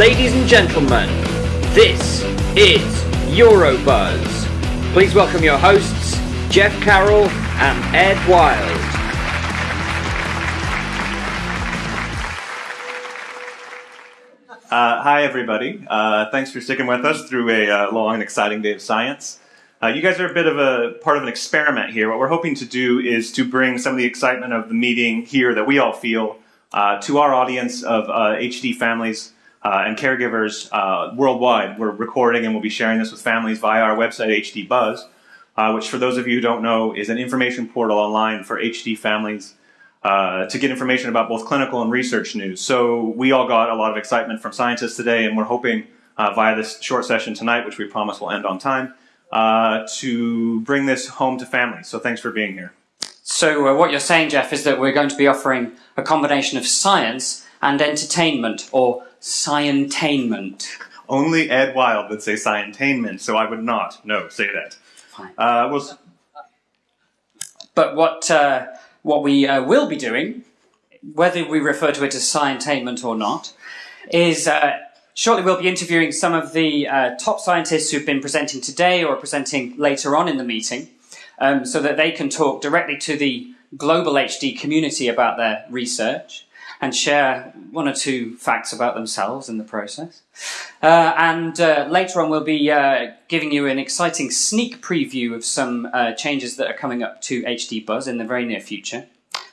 Ladies and gentlemen, this is Eurobuzz. Please welcome your hosts, Jeff Carroll and Ed Wild. Uh, hi, everybody. Uh, thanks for sticking with us through a uh, long and exciting day of science. Uh, you guys are a bit of a part of an experiment here. What we're hoping to do is to bring some of the excitement of the meeting here that we all feel uh, to our audience of HD uh, and caregivers worldwide. We're recording and we'll be sharing this with families via our website, HD Buzz, which, for those of you who don't know, is an information portal online for HD families uh, to get information about both clinical and research news. So we all got a lot of excitement from scientists today, and we're hoping uh, via this short session tonight, which we promise will end on time, uh, to bring this home to families. So thanks for being here. So uh, what you're saying, Jeff, is that we're going to be offering a combination of science and entertainment, or scientainment. Only Ed Wild would say scientainment, so I would not. No, say that. Fine. Uh, we'll... But what uh, what we uh, will be doing, whether we refer to it as scientainment or not, is uh, shortly we'll be interviewing some of the uh, top scientists who've been presenting today or presenting later on in the meeting, um, so that they can talk directly to the global HD community about their research and share one or two facts about themselves in the process. Uh, and uh, later on, we'll be uh, giving you an exciting sneak preview of some uh, changes that are coming up to HD Buzz in the very near future.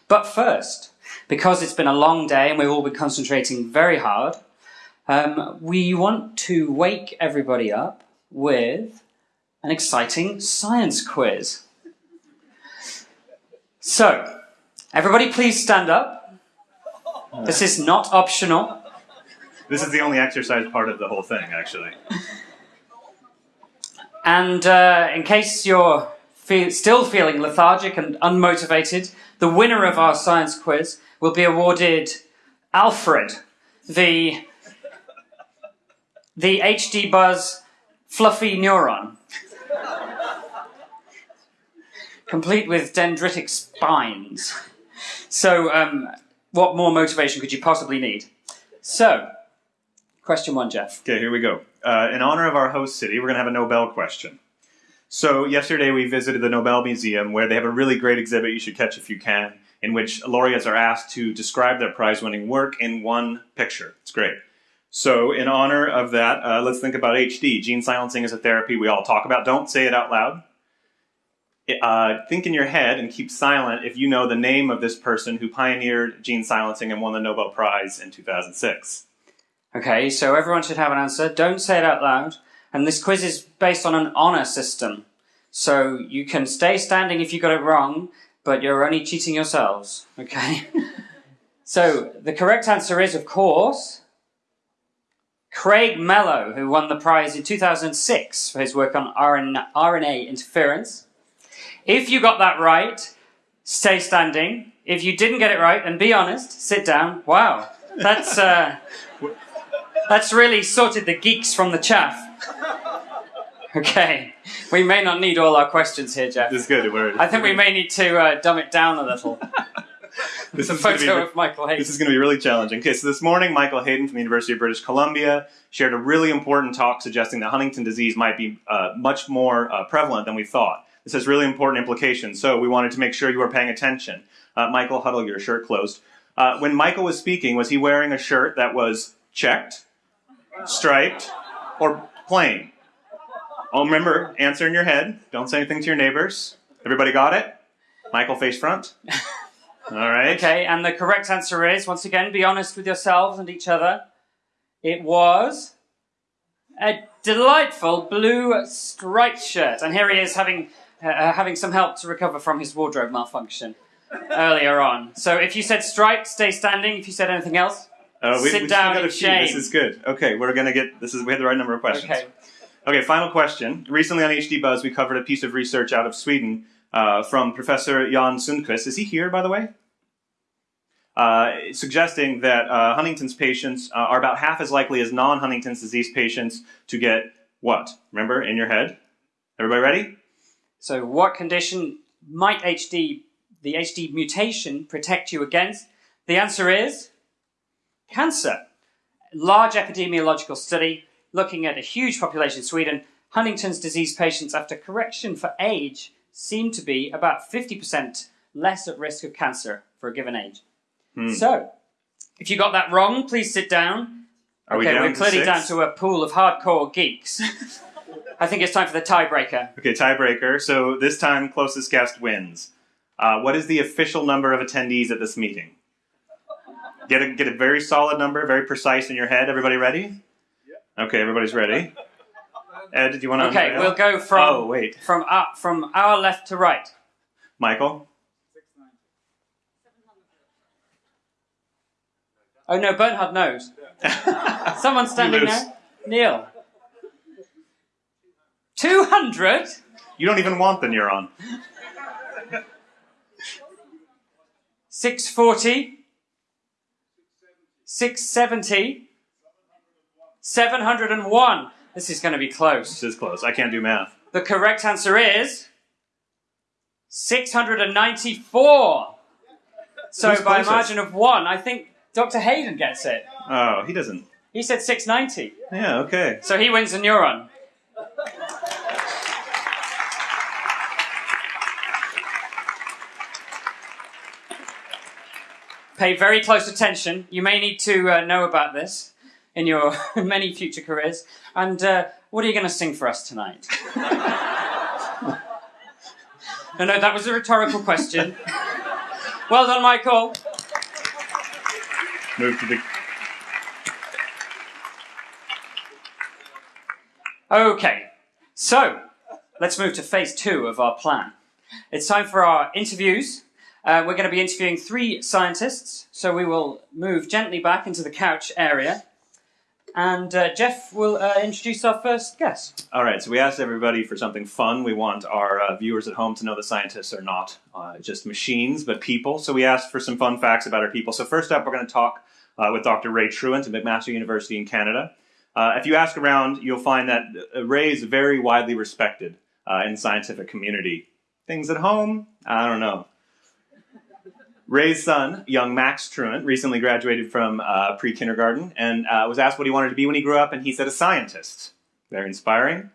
But first, because it's been a long day and we've all been concentrating very hard, um, we want to wake everybody up with an exciting science quiz. So, everybody please stand up. This is not optional. This is the only exercise part of the whole thing, actually. And uh, in case you're fe still feeling lethargic and unmotivated, the winner of our science quiz will be awarded Alfred, the, the HD Buzz Fluffy Neuron. complete with dendritic spines. So, um, what more motivation could you possibly need? So, question one, Jeff. Okay, here we go. Uh, in honor of our host city, we're going to have a Nobel question. So, yesterday we visited the Nobel Museum where they have a really great exhibit you should catch if you can, in which laureates are asked to describe their prize winning work in one picture. It's great. So, in honor of that, uh, let's think about HD. Gene silencing is a therapy we all talk about. Don't say it out loud uh, think in your head and keep silent if you know the name of this person who pioneered gene silencing and won the Nobel Prize in 2006. Okay, so everyone should have an answer. Don't say it out loud. And this quiz is based on an honor system. So you can stay standing if you got it wrong, but you're only cheating yourselves. Okay? so the correct answer is, of course, Craig Mello, who won the prize in 2006 for his work on RNA interference. If you got that right, stay standing. If you didn't get it right, and be honest, sit down. Wow, that's uh, that's really sorted the geeks from the chaff. Okay, we may not need all our questions here, Jeff. This is good. I think we may need to uh, dumb it down a little. this is photo be, of Michael Hayden. This is going to be really challenging. Okay, so this morning, Michael Hayden from the University of British Columbia shared a really important talk suggesting that Huntington disease might be uh, much more uh, prevalent than we thought. This has really important implications, so we wanted to make sure you were paying attention. Uh, Michael, huddle your shirt closed. Uh, when Michael was speaking, was he wearing a shirt that was checked, striped, or plain? Oh, remember, answer in your head. Don't say anything to your neighbors. Everybody got it? Michael face front? All right. Okay, and the correct answer is, once again, be honest with yourselves and each other. It was a delightful blue striped shirt. And here he is having uh, uh, having some help to recover from his wardrobe malfunction earlier on. So if you said striped, stay standing. If you said anything else, uh, we, sit we down in shame. This is good. Okay, we're gonna get. This is we had the right number of questions. Okay. Okay, final question. Recently on HD Buzz, we covered a piece of research out of Sweden uh, from Professor Jan Sundquist. Is he here, by the way? Uh, suggesting that uh, Huntington's patients uh, are about half as likely as non-Huntington's disease patients to get what? Remember, in your head? Everybody ready? So what condition might HD, the HD mutation protect you against? The answer is cancer. large epidemiological study looking at a huge population in Sweden. Huntington's disease patients, after correction for age, seem to be about 50% less at risk of cancer for a given age. Hmm. So, if you got that wrong, please sit down. Are we okay, down we're to clearly down to a pool of hardcore geeks. I think it's time for the tiebreaker. Okay, tiebreaker. So this time, closest guest wins. Uh, what is the official number of attendees at this meeting? Get a get a very solid number, very precise in your head. Everybody ready? Okay, everybody's ready. Ed, did you want to? Okay, we'll go from Oh wait, from our, from our left to right. Michael. Oh no, Bernhard knows. Someone standing there. Neil. Two hundred. You don't even want the neuron. 640, 670, 701. This is going to be close. This is close. I can't do math. The correct answer is 694. So Who's by a margin of one, I think Dr. Hayden gets it. Oh, he doesn't. He said 690. Yeah. Okay. So he wins a neuron. Pay very close attention. You may need to uh, know about this in your many future careers. And uh, what are you going to sing for us tonight? no, no, that was a rhetorical question. well done, Michael. Move to the. Okay, so let's move to phase two of our plan. It's time for our interviews. Uh, we're going to be interviewing three scientists, so we will move gently back into the couch area. And uh, Jeff will uh, introduce our first guest. All right. So we asked everybody for something fun. We want our uh, viewers at home to know the scientists are not uh, just machines, but people. So we asked for some fun facts about our people. So first up, we're going to talk uh, with Dr. Ray Truant at McMaster University in Canada. If you ask around, you'll find that Ray is very widely respected in the scientific community. Things at home, I don't know. Ray's son, young Max Truant, recently graduated from uh, pre kindergarten and uh, was asked what he wanted to be when he grew up, and he said a scientist. Very inspiring.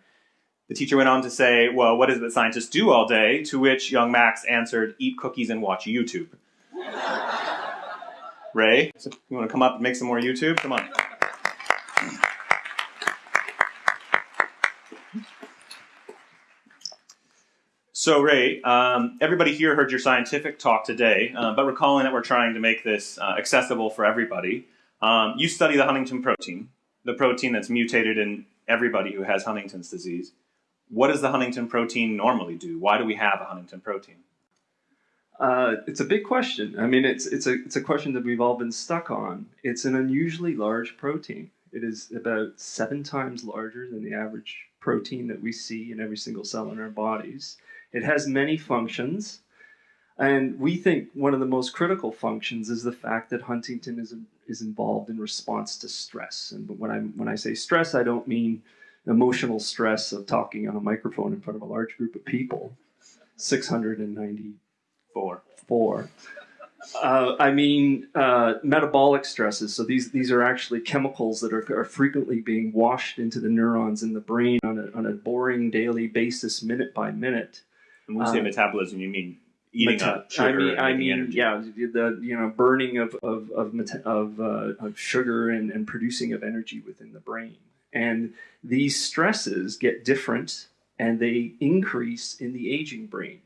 The teacher went on to say, Well, what is it that scientists do all day? To which young Max answered, Eat cookies and watch YouTube. Ray, so you want to come up and make some more YouTube? Come on. So, Ray, um, everybody here heard your scientific talk today, uh, but recalling that we're trying to make this uh, accessible for everybody, um, you study the huntingtin protein, the protein that's mutated in everybody who has Huntington's disease. What does the huntingtin protein normally do? Why do we have a huntingtin protein? Uh, it's a big question. I mean, it's it's a it's a question that we've all been stuck on. It's an unusually large protein. It is about seven times larger than the average protein that we see in every single cell in our bodies. It has many functions, and we think one of the most critical functions is the fact that huntingtin is is involved in response to stress. And when I when I say stress, I don't mean emotional stress of talking on a microphone in front of a large group of people. 690 Four. four. Uh, I mean, uh, metabolic stresses. So these these are actually chemicals that are, are frequently being washed into the neurons in the brain on a, on a boring daily basis, minute by minute. And when you say Um, metabolism, you mean eating Meta- up sugar I mean, and I mean, energy. yeah, the you know burning of of of, meta- of, uh, of sugar and, and producing of energy within the brain, and these stresses get different and they increase in the aging brain,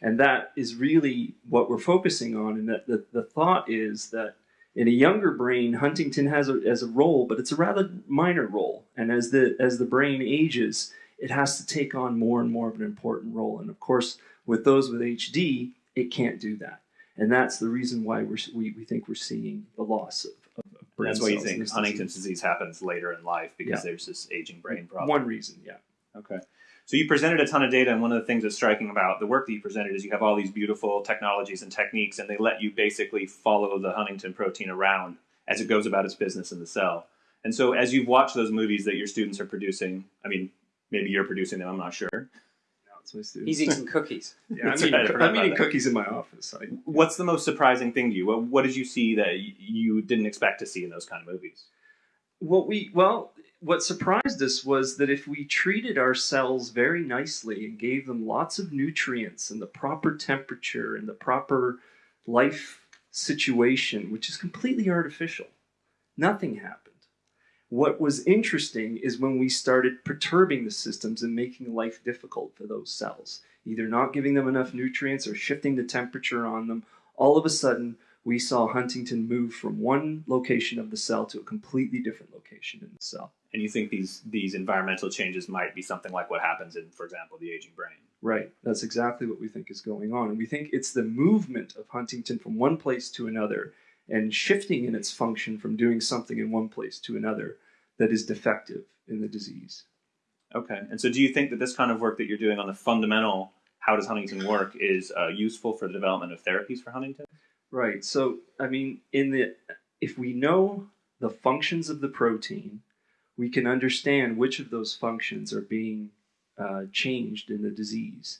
and that is really what we're focusing on. And that the, the thought is that in a younger brain, huntingtin has a, as a role, but it's a rather minor role, and as the as the brain ages, it has to take on more and more of an important role, and of course with those with HD, it can't do that. And that's the reason why we're, we, we think we're seeing the loss of, of, brain That's why you think Huntington's disease. disease happens later in life because Yeah. there's this aging brain problem. One reason, yeah. Okay. So you presented a ton of data, and one of the things that's striking about the work that you presented is you have all these beautiful technologies and techniques, and they let you basically follow the huntingtin protein around as it goes about its business in the cell. And so as you've watched those movies that your students are producing, I mean, maybe you're producing them, I'm not sure. No, it's my students. He's eating cookies. yeah, I'm That's eating, right, I forgot I'm about eating that. cookies in my office. I, What's the most surprising thing to you? What, what did you see that y- you didn't expect to see in those kind of movies? what we well what surprised us was that if we treated our cells very nicely and gave them lots of nutrients and the proper temperature and the proper life situation which is completely artificial nothing happened what was interesting is when we started perturbing the systems and making life difficult for those cells either not giving them enough nutrients or shifting the temperature on them all of a sudden we saw huntingtin move from one location of the cell to a completely different location in the cell. And you think these these environmental changes might be something like what happens in, for example, the aging brain? Right. That's exactly what we think is going on. And we think it's the movement of huntingtin from one place to another and shifting in its function from doing something in one place to another that is defective in the disease. Okay. And so do you think that this kind of work that you're doing on the fundamental how does huntingtin work is uh, useful for the development of therapies for Huntington? Right. So, I mean, in the if we know the functions of the protein, we can understand which of those functions are being uh, changed in the disease.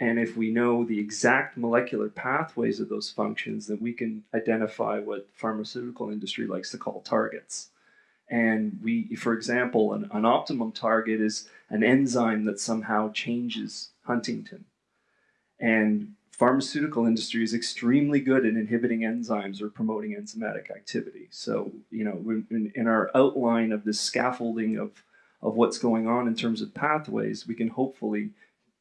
And if we know the exact molecular pathways of those functions, then we can identify what pharmaceutical industry likes to call targets. And we, for example, an, an optimum target is an enzyme that somehow changes huntingtin. And pharmaceutical industry is extremely good at inhibiting enzymes or promoting enzymatic activity. So, you know, in, in, our outline of this scaffolding of, of what's going on in terms of pathways, we can hopefully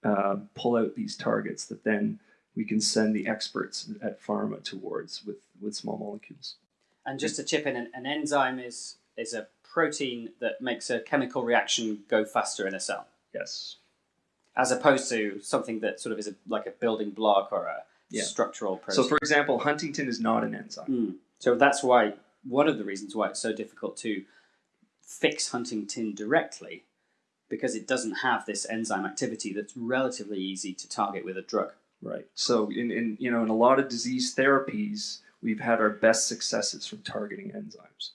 uh, pull out these targets that then we can send the experts at pharma towards with, with small molecules. And just to chip in, an, an enzyme is, is a protein that makes a chemical reaction go faster in a cell. Yes as opposed to something that sort of is a, like a building block or a yeah. structural protein. So, for example, huntingtin is not an enzyme. Mm. So that's why one of the reasons why it's so difficult to fix huntingtin directly, because it doesn't have this enzyme activity that's relatively easy to target with a drug. Right. So, in, in you know, in a lot of disease therapies, we've had our best successes from targeting enzymes.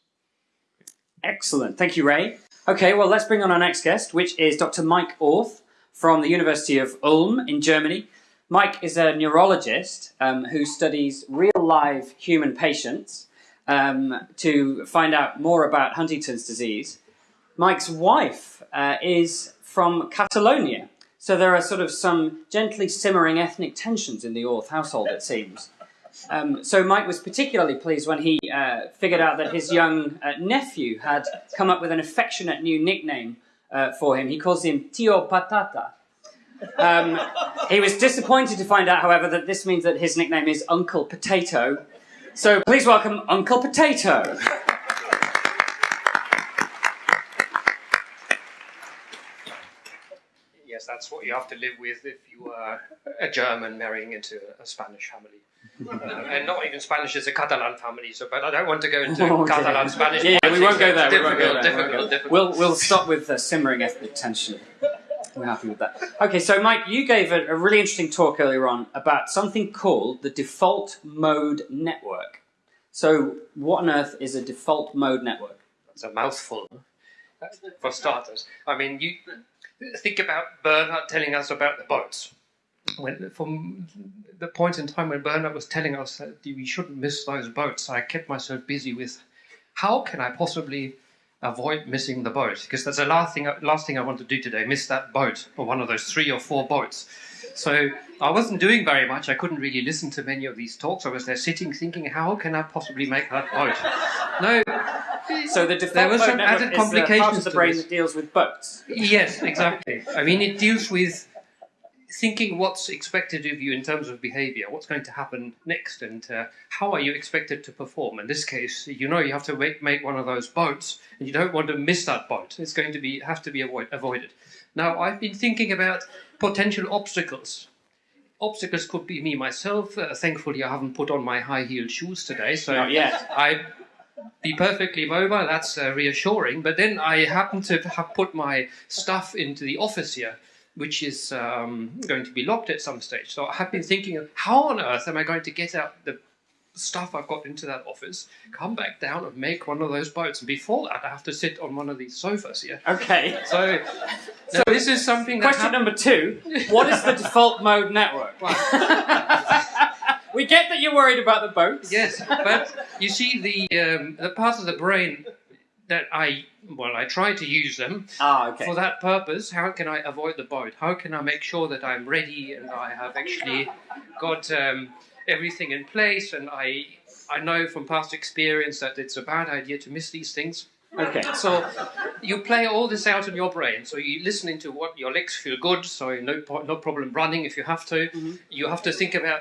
Excellent. Thank you, Ray. Okay, well, let's bring on our next guest, which is Dr. Mike Orth from the University of Ulm in Germany. Mike is a neurologist um, who studies real live human patients um, to find out more about Huntington's disease. Mike's wife uh, is from Catalonia, so there are sort of some gently simmering ethnic tensions in the Orth household, it seems. Um, so Mike was particularly pleased when he uh, figured out that his young uh, nephew had come up with an affectionate new nickname uh, for him. He calls him Tio Patata. Um, he was disappointed to find out, however, that this means that his nickname is Uncle Potato. So please welcome Uncle Potato. Yes, that's what you have to live with if you are a German marrying into a Spanish family. Uh, and not even Spanish is a Catalan family. So, but I don't want to go into oh, Catalan Spanish. Yeah, yeah we won't go there. Difficult, we won't go there. difficult, difficult. We'll we'll stop with the simmering ethnic tension. We're happy with that. Okay, so Mike, you gave a, a really interesting talk earlier on about something called the default mode network. So, what on earth is a default mode network? It's a mouthful, for starters. I mean, you think about Bernhard telling us about the boats when from the point in time when Bernhard was telling us that we shouldn't miss those boats, I kept myself busy with how can I possibly avoid missing the boat? Because that's the last thing last thing I want to do today, miss that boat or one of those three or four boats. So I wasn't doing very much. I couldn't really listen to many of these talks. I was there sitting thinking, how can I possibly make that boat? No. So the there was some added complications part of the brain that deals with boats. Yes, exactly. I mean, it deals with thinking what's expected of you in terms of behavior, what's going to happen next, and uh, how are you expected to perform. In this case, you know you have to make, make one of those boats, and you don't want to miss that boat. It's going to be have to be avoid, avoided. Now, I've been thinking about potential obstacles. Obstacles could be me myself. Uh, thankfully, I haven't put on my high-heeled shoes today, so Not yet. I be perfectly mobile. That's uh, reassuring. But then I happen to have put my stuff into the office here which is um, going to be locked at some stage. So I have been thinking of how on earth am I going to get out the stuff I've got into that office, come back down and make one of those boats. And before that, I have to sit on one of these sofas here. Okay. So, so this is something. Question number two: What is the default mode network? we get that you're worried about the boats. Yes, but you see, the um, the part of the brain that I well I try to use them Ah, okay. for that purpose. How can I avoid the boat? How can I make sure that I'm ready and I have actually got um, everything in place? And I I know from past experience that it's a bad idea to miss these things. Okay. So you play all this out in your brain. So you're listening to what your legs feel good. So no no problem running if you have to. You have to think about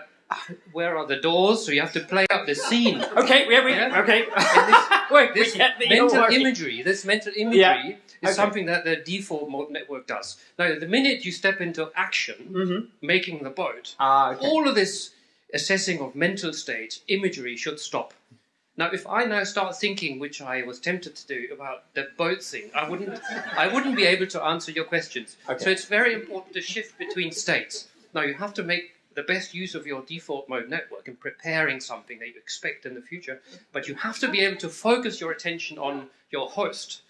where are the doors. So you have to play out the scene. Okay, we, we, Yeah. okay. This- Wait, This mental imagery, this mental imagery Yeah. is Okay. something that the default mode network does. Now, the minute you step into action, Mhm. making the boat, Ah, okay. all of this assessing of mental state, imagery should stop. Now, if I now start thinking, which I was tempted to do, about the boat thing, I wouldn't, I wouldn't be able to answer your questions. Okay. So it's very important to shift between states. Now, you have to make the best use of your default mode network in preparing something that you expect in the future, but you have to be able to focus your attention on your host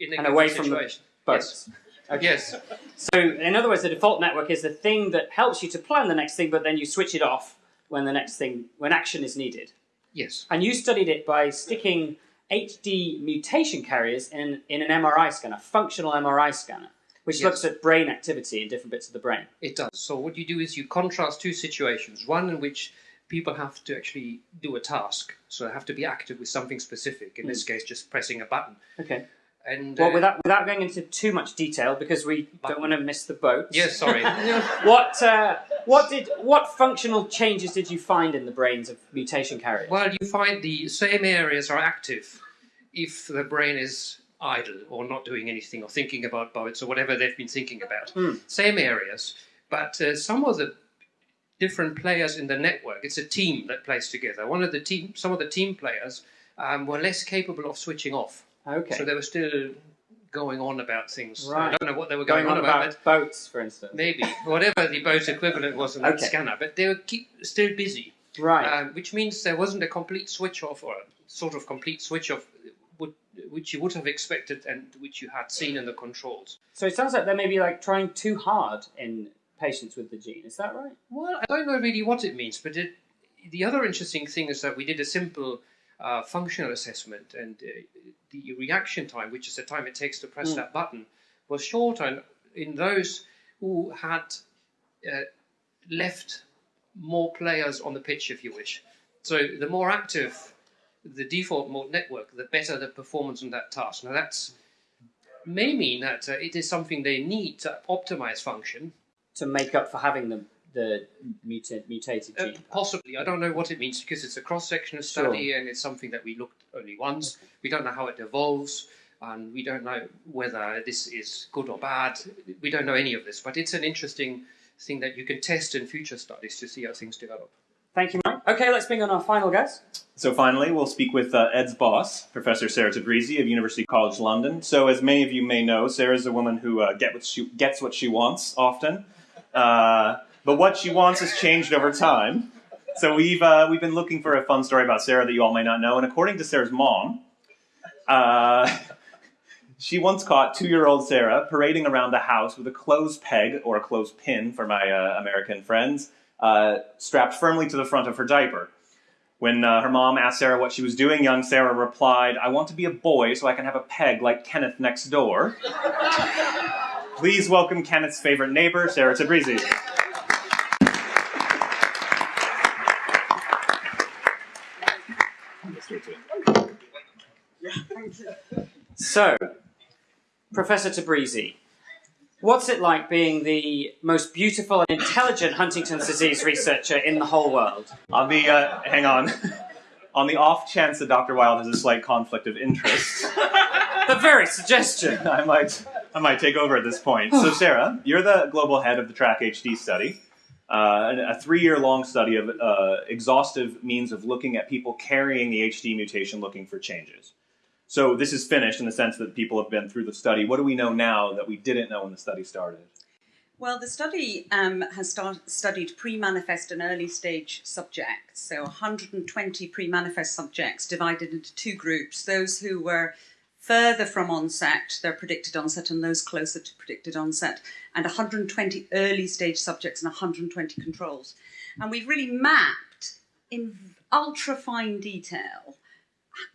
in a And away from the situation. Boats. Okay. Uh, yes. So, in other words, the default network is the thing that helps you to plan the next thing, but then you switch it off when the next thing, when action is needed. Yes. And you studied it by sticking HD mutation carriers in, in an MRI scanner, functional MRI scanner, which Yes. looks at brain activity in different bits of the brain. It does. So what you do is you contrast two situations. One in which people have to actually do a task, so they have to be active with something specific. In this case, just pressing a button. Okay. And Well, uh, without without going into too much detail, because we don't want to miss the boat. yes, sorry. What uh, what did what functional changes did you find in the brains of mutation carriers? well, you find the same areas are active if the brain is idle or not doing anything or thinking about boats or whatever they've been thinking about. Hmm. Same areas, but uh, some of the different players in the network. It's a team that plays together. One of the team, some of the team players um, were less capable of switching off. okay. So they were still going on about things. Right. I don't know what they were going going, on about, about boats, for instance. maybe whatever the boat equivalent was in that Okay. scanner. But they were keep, still busy, Right. um, which means there wasn't a complete switch off or a sort of complete switch off, would, which you would have expected and which you had seen in the controls. so it sounds like they may be like trying too hard in patients with the gene. Is that right? Well, I don't know really what it means, but it, the other interesting thing is that we did a simple uh, functional assessment, and uh, the reaction time, which is the time it takes to press Mm. that button, was shorter in those who had uh, left more players on the pitch, if you wish. So the more active the default mode network, the better the performance on that task. Now that's may mean that uh, it is something they need to optimize function, To make up for having the the muta- mutated Uh, gene. possibly. I don't know what it means because it's a cross sectional study and it's something that we looked only once. We don't know how it evolves and we don't know whether this is good or bad. We don't know any of this, but it's an interesting thing that you can test in future studies to see how things develop. Thank you, Mike. Okay, let's bring on our final guest. So finally, we'll speak with uh, Ed's boss, Professor Sarah Tabrizi of University College London. So as many of you may know, Sarah is a woman who uh, get what she, gets what she wants often, uh, but what she wants has changed over time. So we've uh, we've been looking for a fun story about Sarah that you all may not know, and according to Sarah's mom, uh, she once caught two-year-old Sarah parading around the house with a clothes peg or a clothes pin for my uh, American friends uh, strapped firmly to the front of her diaper. When uh, her mom asked Sarah what she was doing, young Sarah replied, I want to be a boy so I can have a peg like Kenneth next door. Please welcome Kenneth's favorite neighbor, Sarah Tabrizi. So, Professor Tabrizi, what's it like being the most beautiful and intelligent Huntington's disease researcher in the whole world? On the, uh, hang on, on the off chance that Dr. Wild has a slight conflict of interest, The very suggestion. I might, I might take over at this point. So, Sarah, you're the global head of the Track HD study, uh, a three-year-long study of uh, exhaustive means of looking at people carrying the HD mutation, looking for changes. So, this is finished in the sense that people have been through the study. What do we know now that we didn't know when the study started? Well, the study um, has start, studied pre-manifest and early stage subjects. So 120 pre-manifest subjects divided into two groups: those who were further from onset, their predicted onset, and those closer to predicted onset, and 120 early stage subjects and 120 controls. And we've really mapped in ultra fine detail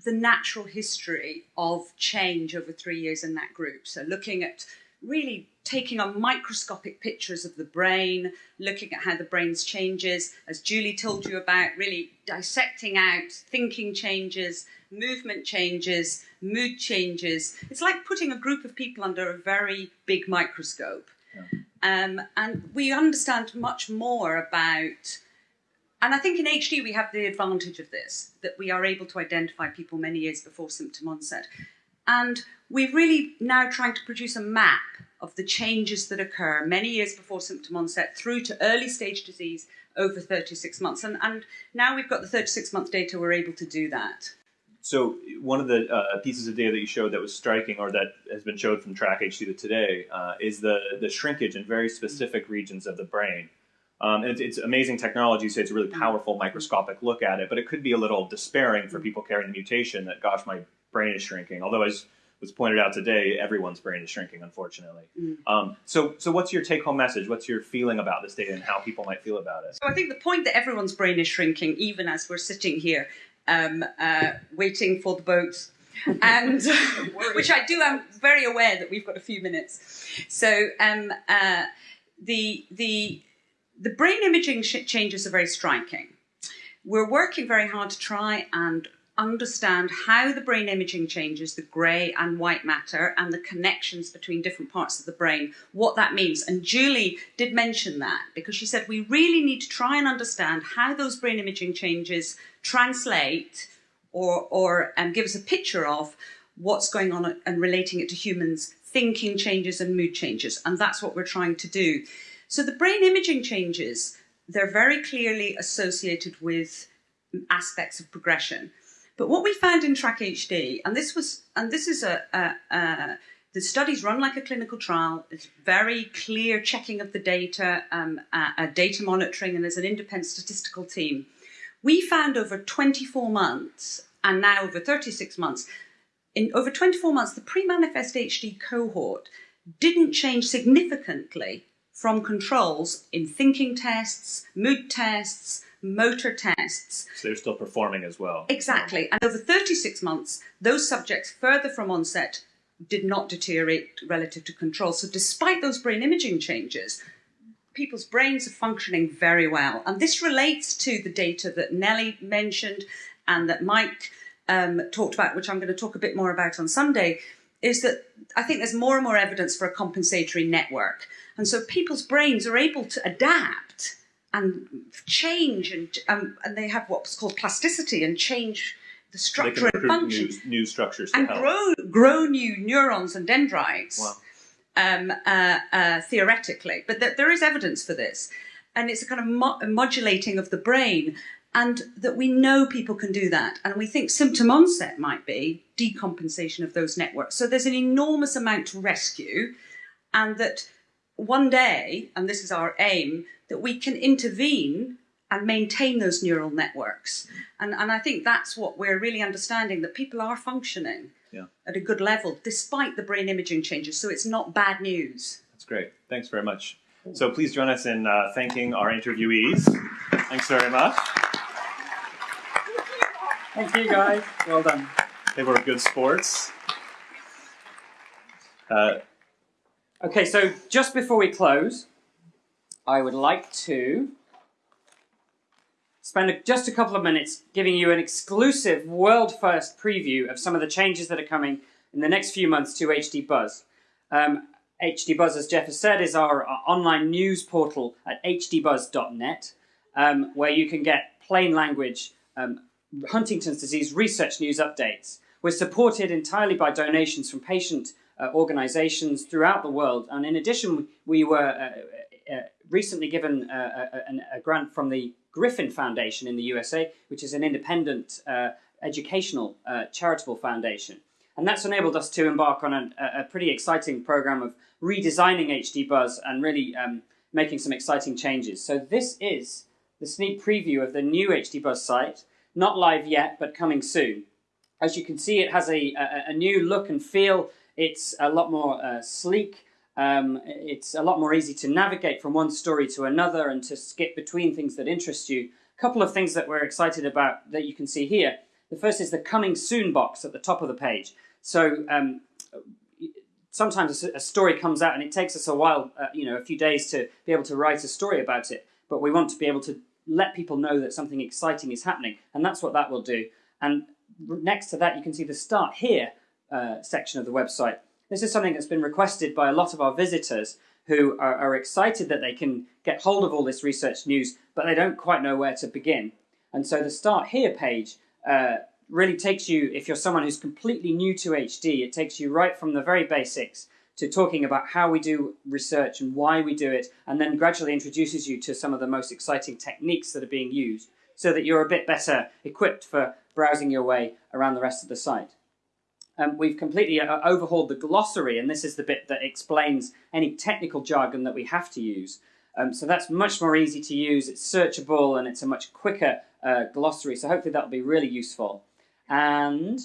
the natural history of change over three years in that group. So looking at really taking on microscopic pictures of the brain, looking at how the brain's changes, as Julie told you about, really dissecting out thinking changes, movement changes, mood changes. It's like putting a group of people under a very big microscope. Yeah. Um, and we understand much more about and I think in HD we have the advantage of this, that we are able to identify people many years before symptom onset. And we're really now trying to produce a map of the changes that occur many years before symptom onset through to early stage disease over 36 months. And, and now we've got the 36 month data, we're able to do that. So one of the uh, pieces of data that you showed that was striking, or that has been showed from Track HD to today, uh, is the the shrinkage in very specific regions of the brain. Um, and it's, it's, amazing technology, so it's a really powerful microscopic look at it, but it could be a little despairing for people carrying the mutation that, gosh, my brain is shrinking. Although, as was pointed out today, everyone's brain is shrinking, unfortunately. Mm. Um, so, so what's your take-home message? What's your feeling about this data and how people might feel about it? So, I think the point that everyone's brain is shrinking, even as we're sitting here um, uh, waiting for the boats, and which I do, I'm very aware that we've got a few minutes. So, um, uh, the the the brain imaging changes are very striking. We're working very hard to try and understand how the brain imaging changes the grey and white matter and the connections between different parts of the brain, what that means. And Julie did mention that because she said we really need to try and understand how those brain imaging changes translate or, or um, give us a picture of what's going on and relating it to humans' thinking changes and mood changes. And that's what we're trying to do. So the brain imaging changes, they're very clearly associated with aspects of progression. But what we found in Track HD, and this was, and this is a, a, a the studies run like a clinical trial. It's very clear checking of the data, um, data monitoring, and there's an independent statistical team. We found over 24 months, and now over 36 months, in over 24 months, the pre-manifest HD cohort didn't change significantly from controls in thinking tests, mood tests, motor tests. So they're still performing as well. Exactly. And over 36 months, those subjects further from onset did not deteriorate relative to control. So despite those brain imaging changes, people's brains are functioning very well. And this relates to the data that Nellie mentioned and that Mike um, talked about, which I'm going to talk a bit more about on Sunday, is that I think there's more and more evidence for a compensatory network. And so people's brains are able to adapt and change, and, um, and they have what's called plasticity and change the structure and function. New, new structures and grow, grow new neurons and dendrites. Wow. Um, uh, uh, theoretically, but th- there is evidence for this, and it's a kind of mo- modulating of the brain and that we know people can do that. And we think symptom onset might be decompensation of those networks. So there's an enormous amount to rescue, and that one day, and this is our aim, that we can intervene and maintain those neural networks. And, and I think that's what we're really understanding that people are functioning yeah. at a good level despite the brain imaging changes. So it's not bad news. That's great. Thanks very much. So please join us in uh, thanking our interviewees. Thanks very much. Thank you, guys. Well done. They were good sports. Uh, okay, so just before we close, I would like to spend a, just a couple of minutes giving you an exclusive world first preview of some of the changes that are coming in the next few months to HD Buzz. Um, HD Buzz, as Jeff has said, is our, our online news portal at hdbuzz.net, um, where you can get plain language um, Huntington's disease research news updates. We're supported entirely by donations from patient uh, organizations throughout the world. And in addition, we were uh, uh, recently given uh, a, a, grant from the Griffin Foundation in the USA, which is an independent uh, educational uh, charitable foundation. And that's enabled us to embark on a, a pretty exciting program of redesigning HD Buzz and really um, making some exciting changes. So this is the sneak preview of the new HD Buzz site. Not live yet, but coming soon. As you can see, it has a, a, a new look and feel. It's a lot more uh, sleek. Um, it's a lot more easy to navigate from one story to another and to skip between things that interest you. A couple of things that we're excited about that you can see here. The first is the coming soon box at the top of the page. So um, sometimes a story comes out and it takes us a while, uh, you know, a few days to be able to write a story about it. But we want to be able to let people know that something exciting is happening, and that's what that will do. And next to that, you can see the Start Here uh, section of the website. This is something that's been requested by a lot of our visitors who are, are, excited that they can get hold of all this research news, but they don't quite know where to begin. And so the Start Here page uh, really takes you, if you're someone who's completely new to HD, it takes you right from the very basics to talking about how we do research and why we do it, and then gradually introduces you to some of the most exciting techniques that are being used so that you're a bit better equipped for browsing your way around the rest of the site. Um, we've completely uh, overhauled the glossary, and this is the bit that explains any technical jargon that we have to use. Um, so that's much more easy to use, it's searchable, and it's a much quicker uh, glossary, so hopefully that'll be really useful. And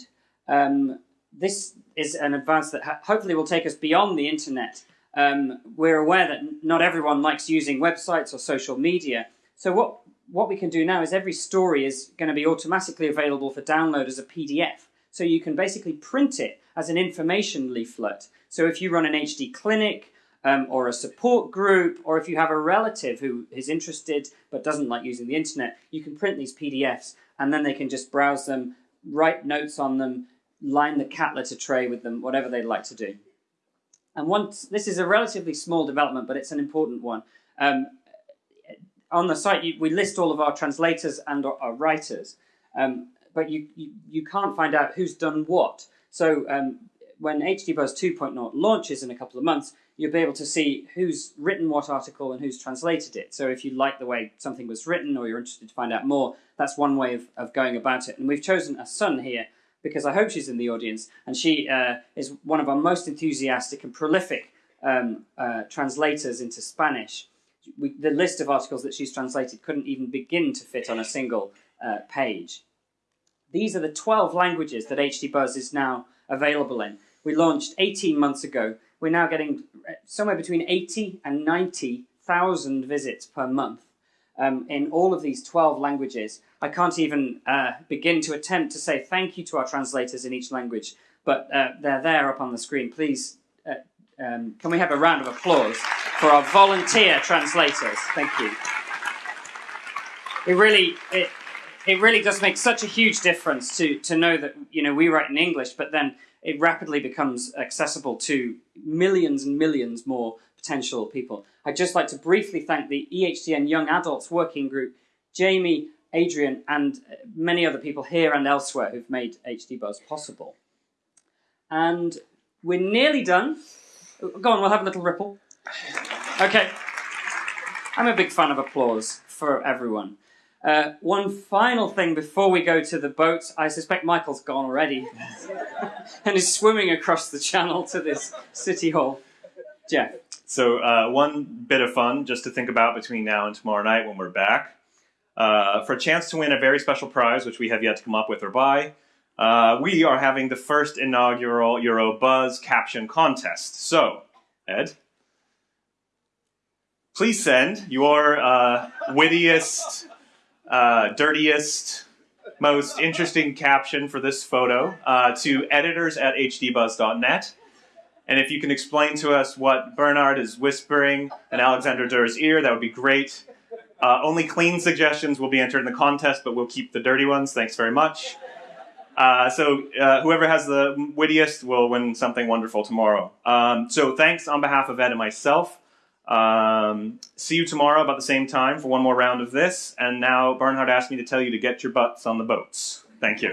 um, this is an advance that hopefully will take us beyond the internet. Um, we're aware that not everyone likes using websites or social media. So what, what we can do now is every story is going to be automatically available for download as a PDF. So you can basically print it as an information leaflet. So if you run an HD clinic um, or a support group, or if you have a relative who is interested but doesn't like using the internet, you can print these PDFs and then they can just browse them, write notes on them, line the cat litter tray with them, whatever they'd like to do. And once this is a relatively small development, but it's an important one. Um, on the site, you, we list all of our translators and our, our writers, um, but you, you, you can't find out who's done what. So um, when HDBuzz 2.0 launches in a couple of months, you'll be able to see who's written what article and who's translated it. So if you like the way something was written or you're interested to find out more, that's one way of, of going about it. And we've chosen a son here because I hope she's in the audience, and she uh, is one of our most enthusiastic and prolific um, uh, translators into Spanish. We, the list of articles that she's translated couldn't even begin to fit on a single uh, page. These are the 12 languages that HD Buzz is now available in. We launched 18 months ago. We're now getting uh, somewhere between 80 and 90,000 visits per month um, in all of these 12 languages. I can't even uh, begin to attempt to say thank you to our translators in each language, but uh, they're there up on the screen. Please, uh, um, can we have a round of applause for our volunteer translators? Thank you. It really, it, it really does make such a huge difference to, to know that, you know, we write in English, but then it rapidly becomes accessible to millions and millions more potential people. I'd just like to briefly thank the EHDN Young Adults Working Group, Jamie, Adrian, and many other people here and elsewhere who've made HD Buzz possible. And we're nearly done. Go on, we'll have a little ripple. Okay. I'm a big fan of applause for everyone. Uh, one final thing before we go to the boats. I suspect Michael's gone already and is swimming across the channel to this city hall. Jeff. So uh, one bit of fun just to think about between now and tomorrow night when we're back. Uh, for a chance to win a very special prize, which we have yet to come up with or buy, uh, we are having the first inaugural Euro Buzz caption contest. So, Ed, please send your uh, wittiest, uh, dirtiest, most interesting caption for this photo uh, to editors at hdbuzz.net. And if you can explain to us what Bernhard is whispering in Alexandra Durr's ear, that would be great. Uh, only clean suggestions will be entered in the contest, but we'll keep the dirty ones. Thanks very much. Uh, so uh, whoever has the wittiest will win something wonderful tomorrow. Um, so thanks on behalf of Ed and myself. Um, see you tomorrow about the same time for one more round of this. And now Bernhard asked me to tell you to get your butts on the boats. Thank you.